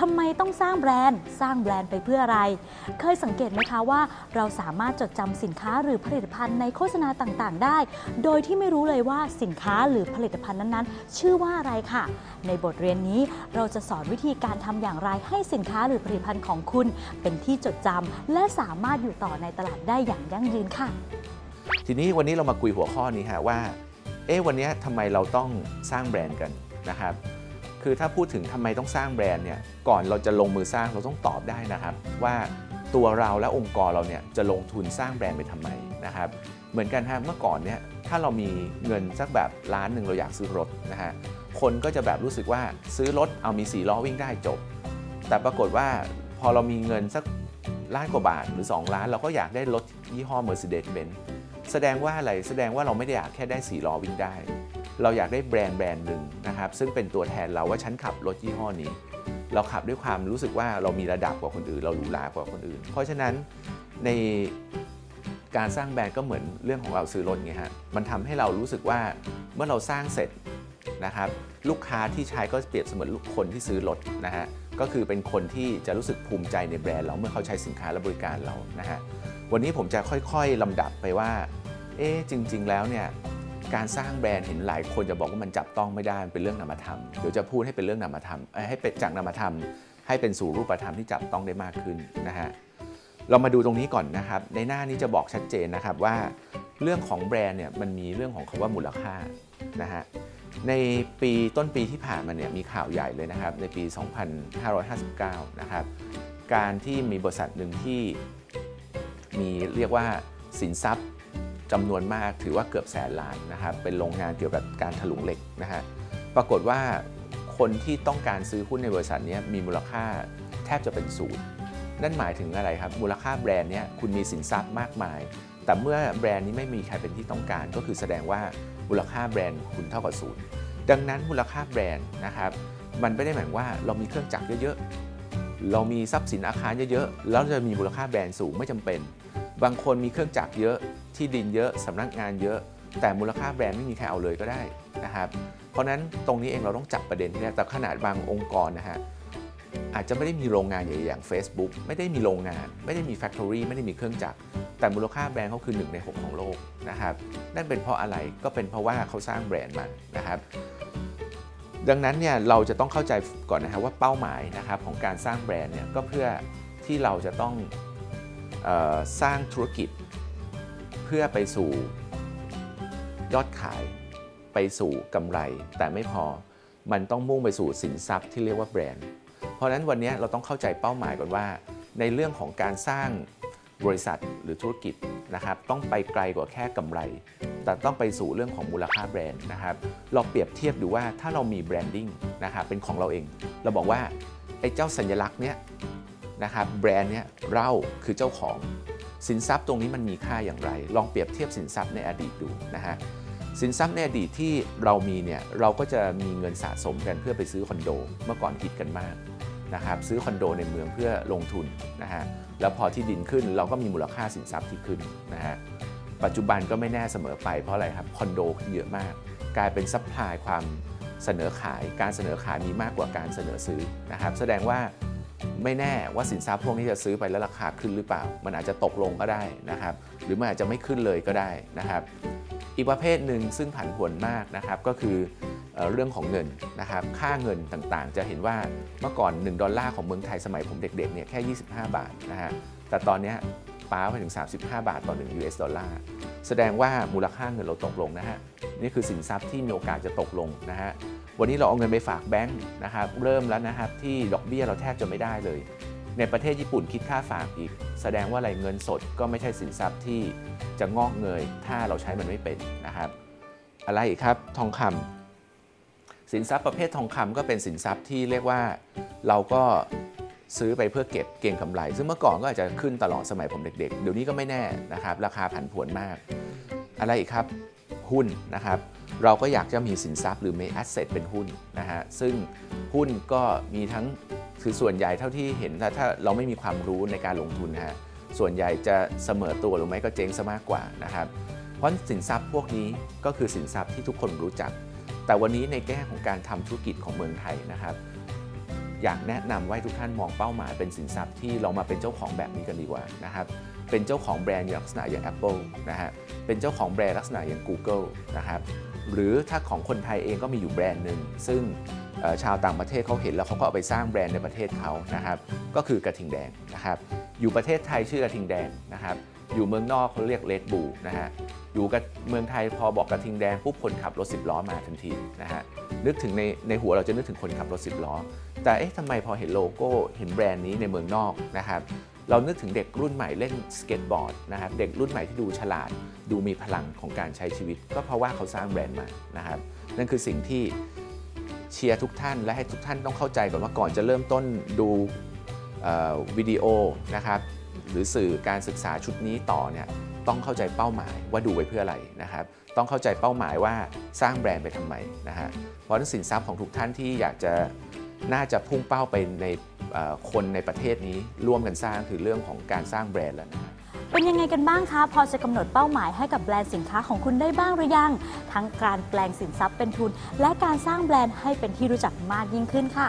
ทำไมต้องสร้างแบรนด์ สร้างแบรนด์ไปเพื่ออะไร เคยสังเกตไหมคะว่า เราสามารถจดจำสินค้าหรือผลิตภัณฑ์ในโฆษณาต่างๆ ได้ โดยที่ไม่รู้เลยว่าสินค้าหรือผลิตภัณฑ์นั้นๆ ชื่อว่าอะไรค่ะ ในบทเรียนนี้เราจะสอนวิธีการทำอย่างไรให้สินค้าหรือผลิตภัณฑ์ของคุณ เป็นที่จดจำและสามารถอยู่ต่อในตลาดได้อย่างยั่งยืนค่ะ ทีนี้วันนี้เรามาคุยหัวข้อนี้ฮะว่า เอ๊ะวันนี้ทำไมเราต้องสร้างแบรนด์กันนะครับ คือถ้าพูดถึงทำไมต้องสร้างแบรนด์เนี่ยก่อนเราจะลงมือสร้างเราต้องตอบได้นะครับ ว่าตัวเราและองค์กรเราเนี่ยจะลงทุนสร้างแบรนด์ไปทำไมนะครับเหมือนกันฮะเมื่อก่อนเนี่ยถ้าเรามีเงินสักแบบล้านหนึ่งเราอยากซื้อรถนะฮะคนก็จะแบบรู้สึกว่าซื้อรถเอามี4ล้อวิ่งได้จบ แต่ปรากฏว่าพอเรามีเงินสักล้านกว่าบาทหรือ 2 ล้าน เราก็อยากได้รถยี่ห้อ Mercedes-Benz แสดงว่าอะไรแสดงว่าเราไม่ได้อยากแค่ได้4ล้อวิ่งได้ เราอยากได้แบรนด์แบรนด์หนึ่งนะครับซึ่งเป็นตัวแทนเราว่าฉันขับรถยี่ห้อนี้ เราขับด้วยความรู้สึกว่าเรามีระดับกว่าคนอื่น เราหรูหรากว่าคนอื่น เพราะฉะนั้นในการสร้างแบรนด์ก็เหมือนเรื่องของเราซื้อรถไงฮะมันทำให้เรารู้สึกว่าเมื่อเราสร้างเสร็จนะครับลูกค้าที่ใช้ก็เปรียบเสมือนลูกคนที่ซื้อรถนะฮะก็คือเป็นคนที่จะรู้สึกภูมิใจในแบรนด์เราเมื่อเขาใช้สินค้าและบริการเรานะฮะวันนี้ผมจะค่อยๆลำดับไปว่าเอ๊จริง ๆ แล้วเนี่ย การสร้างแบรนด์เห็นหลายคนจะบอกว่ามันจับต้องไม่ได้มันเป็นเรื่องนามธรรมเดี๋ยวจะพูดให้เป็นเรื่องนามธรรมให้เป็นจากนามธรรม ให้เป็นสู่รูปธรรมที่จับต้องได้มากขึ้นนะฮะเรามาดูตรงนี้ก่อนนะครับ ในหน้านี้จะบอกชัดเจนนะครับว่า เรื่องของแบรนด์เนี่ยมันมีเรื่องของคำว่ามูลค่านะฮะในปีต้นปีที่ผ่านมาเนี่ยมีข่าวใหญ่เลยนะครับ ในปี 2559 นะครับ การที่มีบริษัทหนึ่งที่มีเรียกว่าสินทรัพย์ จำนวนมากถือว่าเกือบแสนล้านนะครับเป็นโรงงานเกี่ยวกับการถลุงเหล็กนะฮะปรากฏว่าคนที่ต้องการซื้อหุ้นในบริษัทนี้มีมูลค่าแทบจะเป็นศูนย์นั่นหมายถึงอะไรครับ มูลค่าแบรนด์เนี้ยคุณมีสินทรัพย์มากมาย แต่เมื่อแบรนด์นี้ไม่มีใครเป็นที่ต้องการ ก็คือแสดงว่ามูลค่าแบรนด์คุณเท่ากับศูนย์ดังนั้นมูลค่าแบรนด์นะครับมันไม่ได้หมายว่าเรามีเครื่องจักรเยอะๆ เรามีทรัพย์สินอาคารเยอะๆ แล้วจะมีมูลค่าแบรนด์สูงไม่จำเป็น บางคนมีเครื่องจักรเยอะ ที่ดินเยอะสำนักงานเยอะ แต่มูลค่าแบรนด์ไม่มีใครเอาเลยก็ได้นะครับ เพราะนั้นตรงนี้เองเราต้องจับประเด็นที่แรกแต่ขนาดบางองค์กรนะฮะอาจจะไม่ได้มีโรงงานใหญ่อย่าง Facebook ไม่ได้มีโรงงาน ไม่ได้มี factory ไม่ได้มีเครื่องจักรแต่มูลค่าแบรนด์เขาคือ 1 ใน 6 ของโลกนะครับนั่นเป็นเพราะอะไรก็เป็นเพราะว่าเขาสร้างแบรนด์มานะครับดังนั้นเนี่ยเราจะต้องเข้าใจก่อนนะครับว่าเป้าหมายนะครับของการสร้างแบรนด์เนี่ยก็เพื่อที่เราจะต้องออสร้างธุรกิจ พื่อไปสู่ยอดขายไปสู่กำไร แต่ไม่พอมันต้องมุ่งไปสู่สินทรัพย์ที่เรียกว่าแบรนด์ เพราะฉะนั้นวันนี้เราต้องเข้าใจเป้าหมายก่อนว่า ในเรื่องของการสร้างบริษัทหรือธุรกิจนะครับต้องไปไกลกว่าแค่กำไร แต่ต้องไปสู่เรื่องของมูลค่าแบรนด์นะครับเราเปรียบเทียบดูว่าถ้าเรามีแบรนดิ้งนะครับเป็นของเราเอง เราบอกว่าไอ้เจ้าสัญลักษณ์เนี้ยนะครับแบรนด์เนี้ยเราคือเจ้าของ สินทรัพย์ตรงนี้มันมีค่าอย่างไร ลองเปรียบเทียบสินทรัพย์ในอดีตดูนะฮะสินทรัพย์ในอดีตที่เรามีเนี่ยเราก็จะมีเงินสะสมกันเพื่อไปซื้อคอนโด เมื่อก่อนคิดกันมากนะครับซื้อคอนโดในเมืองเพื่อลงทุนนะฮะแล้วพอที่ดินขึ้นเราก็มีมูลค่าสินทรัพย์ที่ขึ้นนะฮะปัจจุบันก็ไม่แน่เสมอไปเพราะอะไรครับคอนโดขึ้นเยอะมาก กลายเป็น supply ความเสนอขาย การเสนอขายมีมากกว่าการเสนอซื้อนะครับแสดงว่า ไม่แน่ว่าสินทรัพย์พวกนี้จะซื้อไปแล้วราคาขึ้นหรือเปล่า มันอาจจะตกลงก็ได้นะครับ หรือมันอาจจะไม่ขึ้นเลยก็ได้นะครับ อีกประเภทหนึ่งซึ่งผันผวนมากนะครับก็คือเรื่องของเงินนะครับ ค่าเงินต่างๆ จะเห็นว่าเมื่อก่อน 1 ดอลลาร์ของเมืองไทยสมัยผมเด็กๆเนี่ยแค่ 25 บาทนะฮะ แต่ตอนนี้ป้าไปถึง 35 บาทต่อ 1 US ดอลลาร์ แสดงว่ามูลค่าเงินเราตกลงนะฮะ นี่คือสินทรัพย์ที่มีโอกาสจะตกลงนะฮะ วันนี้เราเอาเงินไปฝากแบงค์นะครับเริ่มแล้วนะครับที่ดอกเบี้ยเราแทบจะไม่ได้เลย ในประเทศญี่ปุ่นคิดค่าฝากอีก แสดงว่าอะไรเงินสดก็ไม่ใช่สินทรัพย์ที่จะงอกเงย ถ้าเราใช้มันไม่เป็นนะครับ อะไรอีกครับทองคำสินทรัพย์ประเภททองคำก็เป็นสินทรัพย์ที่เรียกว่าเราก็ซื้อไปเพื่อเก็บเก็งกำไร ซึ่งเมื่อก่อนก็อาจจะขึ้นตลอดสมัยผมเด็กๆ เดี๋ยวนี้ก็ไม่แน่นะครับ ราคาผันผวนมาก อะไรอีกครับ หุ้นนะครับ เราก็อยากจะมีสินทรัพย์หรือมีแอสเซทเป็นหุ้นนะฮะซึ่งหุ้นก็มีทั้งคือส่วนใหญ่เท่าที่เห็นถ้าถ้าเราไม่มีความรู้ในการลงทุนนะฮะส่วนใหญ่จะเสมอตัวหรือไม่ก็เจ๊งซะมากกว่านะครับเพราะสินทรัพย์พวกนี้ก็คือสินทรัพย์ที่ทุกคนรู้จัก แต่วันนี้ในแง่ของการทำธุรกิจของเมืองไทยนะครับ อยากแนะนำว่าทุกท่านมองเป้าหมายเป็นสินทรัพย์ที่เรามาเป็นเจ้าของแบบนี้กันดีกว่านะครับ เป็นเจ้าของแบรนด์ลักษณะอย่าง Apple นะฮะ เป็นเจ้าของแบรนด์ลักษณะอย่าง Google นะครับ หรือถ้าของคนไทยเองก็มีอยู่แบรนด์หนึ่ง ซึ่งชาวต่างประเทศเขาเห็นแล้วเขาก็เอาไปสร้างแบรนด์ในประเทศเขานะครับ ก็คือกระทิงแดงนะครับ อยู่ประเทศไทยชื่อกระทิงแดงนะครับ อยู่เมืองนอกเขาเรียก Red Bull นะฮะ อยู่กับเมืองไทยพอบอกกระทิงแดงปุ๊บคนขับรถ10ล้อมาทันทีนะฮะ นึกถึงในในหัวเราจะนึกถึงคนขับรถ10ล้อ แต่เอ๊ะทำไมพอเห็นโลโก้เห็นแบรนด์นี้ในเมืองนอกนะครับ เรานึกถึงเด็กรุ่นใหม่เล่นสเก็ตบอร์ดนะครับเด็กรุ่นใหม่ที่ดูฉลาด ดูมีพลังของการใช้ชีวิต ก็เพราะว่าเขาสร้างแบรนด์มานะครับนั่นคือสิ่งที่เชียร์ทุกท่านและให้ทุกท่านต้องเข้าใจก่อนว่าก่อนจะเริ่มต้นดูวิดีโอนะครับหรือสื่อการศึกษาชุดนี้ต่อเนี่ยต้องเข้าใจเป้าหมายว่าดูไว้เพื่ออะไรนะครับ ต้องเข้าใจเป้าหมายว่าสร้างแบรนด์ไปทำไมนะฮะเพราะนั้นสินทรัพย์ของทุกท่านที่อยากจะน่าจะพุ่งเป้าไปใน คนในประเทศนี้ร่วมกันสร้างคือเรื่องของการสร้างแบรนด์แล้วนะครับเป็นยังไงกันบ้างคะ พอจะกำหนดเป้าหมายให้กับแบรนด์สินค้าของคุณได้บ้างหรือยัง ทั้งการแปลงสินทรัพย์เป็นทุน และการสร้างแบรนด์ให้เป็นที่รู้จักมากยิ่งขึ้นค่ะ